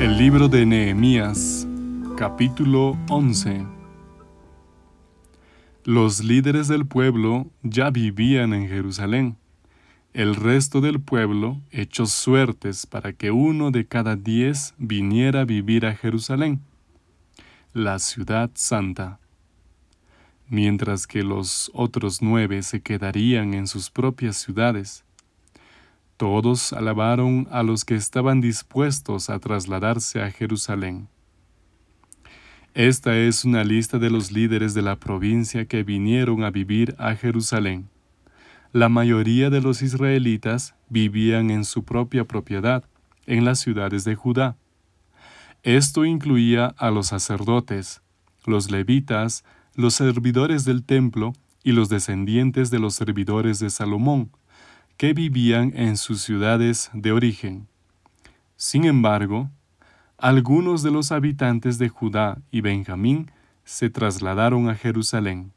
El libro de Nehemías, capítulo 11. Los líderes del pueblo ya vivían en Jerusalén. El resto del pueblo echó suertes para que uno de cada diez viniera a vivir a Jerusalén, la ciudad santa, mientras que los otros nueve se quedarían en sus propias ciudades. Todos alabaron a los que estaban dispuestos a trasladarse a Jerusalén. Esta es una lista de los líderes de la provincia que vinieron a vivir a Jerusalén. La mayoría de los israelitas vivían en su propia propiedad, en las ciudades de Judá. Esto incluía a los sacerdotes, los levitas, los servidores del templo y los descendientes de los servidores de Salomón, que vivían en sus ciudades de origen. Sin embargo, algunos de los habitantes de Judá y Benjamín se trasladaron a Jerusalén.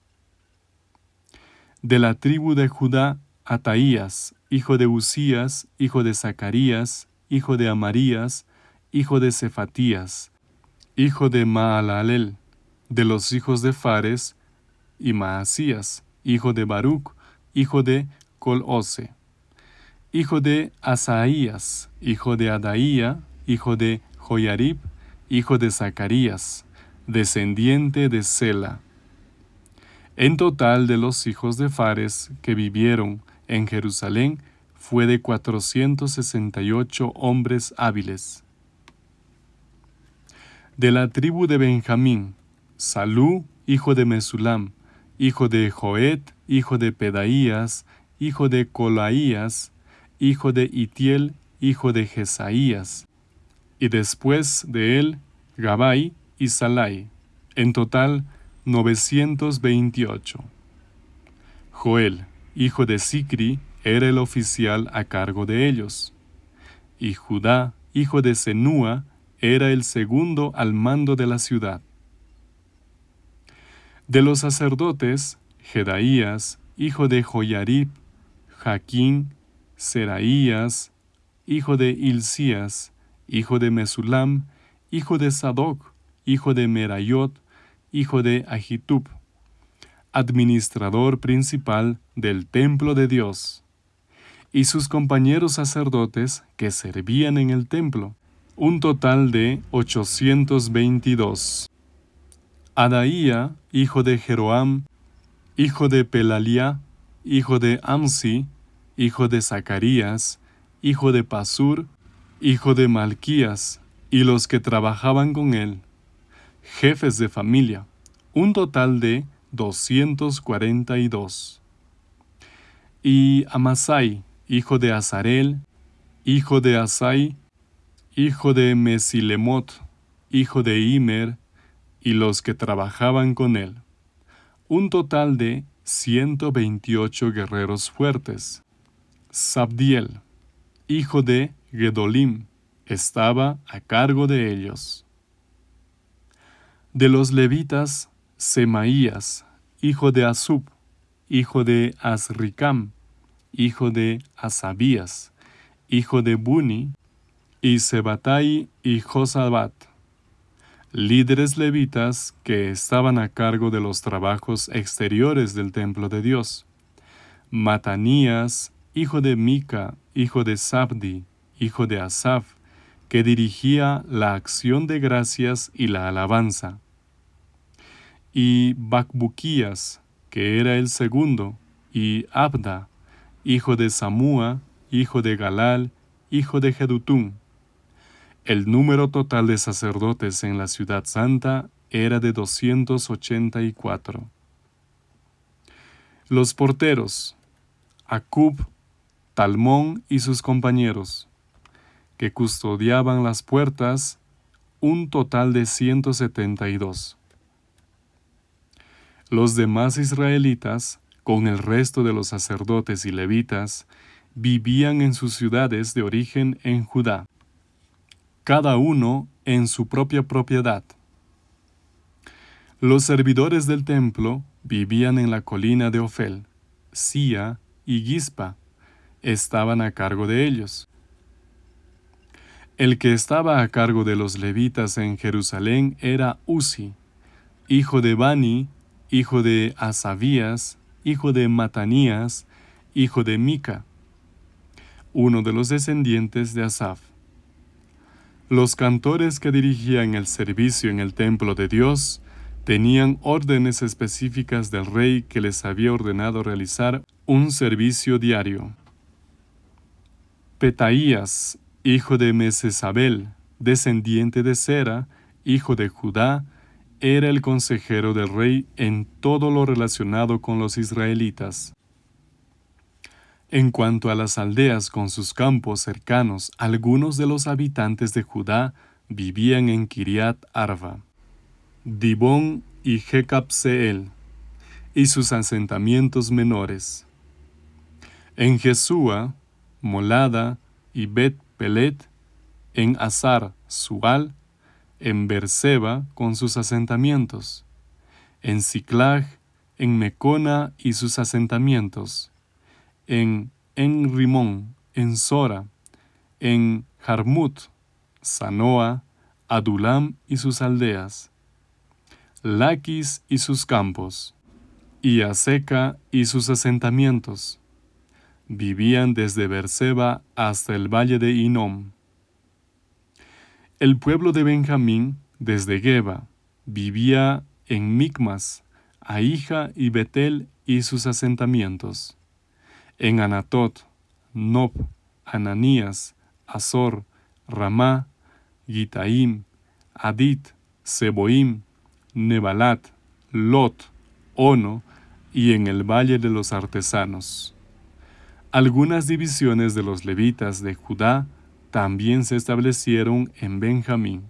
De la tribu de Judá, Ataías, hijo de Usías, hijo de Zacarías, hijo de Amarías, hijo de Cefatías, hijo de Maalalel, de los hijos de Fares, y Maasías, hijo de Baruch, hijo de Colose hijo de Asaías, hijo de Adaía, hijo de Joyarib, hijo de Zacarías, descendiente de Sela. En total de los hijos de Fares que vivieron en Jerusalén fue de 468 hombres hábiles. De la tribu de Benjamín, Salú, hijo de Mesulam, hijo de Joed, hijo de Pedaías, hijo de Colaías, hijo de Itiel, hijo de Jesaías, y después de él Gabai y Salai, en total 928. Joel, hijo de Sicri, era el oficial a cargo de ellos, y Judá, hijo de Senúa, era el segundo al mando de la ciudad. De los sacerdotes, Jedaías, hijo de Joyarib, Jaquín, Seraías, hijo de Hilcías, hijo de Mesulam, hijo de Sadoc, hijo de Merayot, hijo de Ahitub, administrador principal del templo de Dios, y sus compañeros sacerdotes que servían en el templo, un total de 822. Adaía, hijo de Jeroam, hijo de Pelalia, hijo de Amsi, hijo de Zacarías, hijo de Pasur, hijo de Malquías, y los que trabajaban con él, jefes de familia, un total de 242. Y Amasai, hijo de Azarel, hijo de Asai, hijo de Mesilemot, hijo de Imer, y los que trabajaban con él, un total de 128 guerreros fuertes. Sabdiel, hijo de Gedolim, estaba a cargo de ellos. De los levitas, Semaías, hijo de Asub, hijo de Azricam, hijo de Asabías, hijo de Buni, y Sebatai y Josabat, líderes levitas que estaban a cargo de los trabajos exteriores del templo de Dios. Matanías, hijo de Mica, hijo de Sabdi, hijo de Asaf, que dirigía la acción de gracias y la alabanza. Y Bacbuquías, que era el segundo, y Abda, hijo de Samúa, hijo de Galal, hijo de Jedutún. El número total de sacerdotes en la ciudad santa era de 284. Los porteros, Acub, Talmón y sus compañeros, que custodiaban las puertas, un total de 172. Los demás israelitas, con el resto de los sacerdotes y levitas, vivían en sus ciudades de origen en Judá, cada uno en su propia propiedad. Los servidores del templo vivían en la colina de Ofel, Sia y Gispa, estaban a cargo de ellos. El que estaba a cargo de los levitas en Jerusalén era Uzi, hijo de Bani, hijo de Asabías, hijo de Matanías, hijo de Mica, uno de los descendientes de Asaf. Los cantores que dirigían el servicio en el templo de Dios tenían órdenes específicas del rey que les había ordenado realizar un servicio diario. Petaías, hijo de Mesesabel, descendiente de Sera, hijo de Judá, era el consejero del rey en todo lo relacionado con los israelitas. En cuanto a las aldeas con sus campos cercanos, algunos de los habitantes de Judá vivían en Kiriat Arba, Dibón y Jecapseel, y sus asentamientos menores. En Jesúa, Molada y Bet Pelet, en Azar, Sual, en Berseba con sus asentamientos, en Ciclag, en Mecona y sus asentamientos, en Enrimón, en Sora, en Jarmut, Sanoa, Adulam y sus aldeas, Laquis y sus campos, y Aseca y sus asentamientos. Vivían desde Berseba hasta el valle de Inom. El pueblo de Benjamín, desde Geba, vivía en Micmas, Ahija y Betel y sus asentamientos en Anatot, Nob, Ananías, Azor, Ramá, Gitaim, Adit, Seboim, Nebalat, Lot, Ono y en el Valle de los Artesanos. Algunas divisiones de los levitas de Judá también se establecieron en Benjamín.